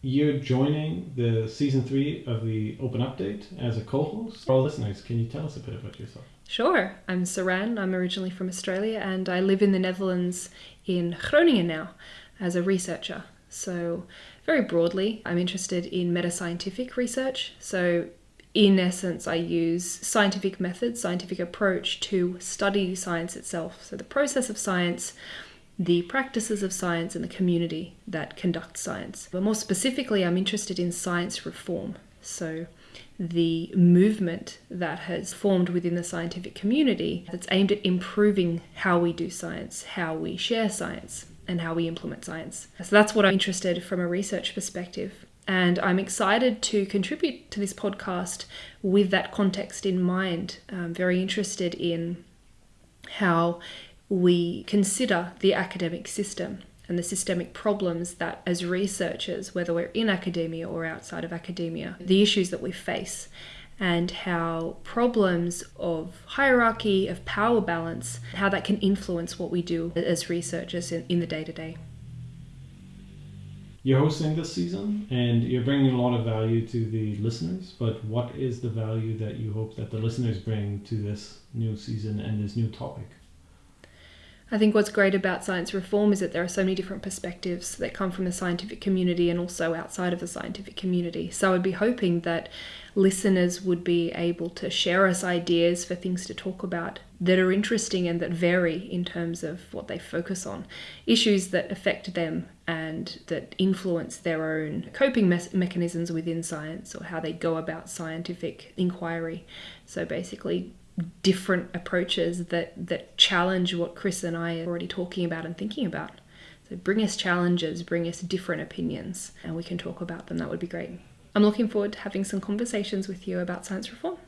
You're joining the season three of the Open Update as a co host. For our listeners, can you tell us a bit about yourself? Sure. I'm Sarahanne. I'm originally from Australia and I live in the Netherlands in Groningen now as a researcher. So, very broadly, I'm interested in meta-scientific research. So, in essence, I use scientific methods, scientific approach to study science itself. So, the process of science, the practices of science, and the community that conducts science. But more specifically, I'm interested in science reform. So, the movement that has formed within the scientific community that's aimed at improving how we do science, how we share science, and how we implement science. So that's what I'm interested from a research perspective. And I'm excited to contribute to this podcast with that context in mind. I'm very interested in how we consider the academic system and the systemic problems that, as researchers, whether we're in academia or outside of academia, the issues that we face, and how problems of hierarchy, of power balance, how that can influence what we do as researchers in, in the day to day. You're hosting this season and you're bringing a lot of value to the listeners, but what is the value that you hope that the listeners bring to this new season and this new topic? I think what's great about science reform is that there are so many different perspectives that come from the scientific community and also outside of the scientific community. So I'd be hoping that listeners would be able to share us ideas for things to talk about that are interesting and that vary in terms of what they focus on, issues that affect them and that influence their own coping me- mechanisms within science or how they go about scientific inquiry. So basically, different approaches that that challenge what Chris and I are already talking about and thinking about. So bring us challenges, bring us different opinions, and we can talk about them. That would be great. I'm looking forward to having some conversations with you about science reform.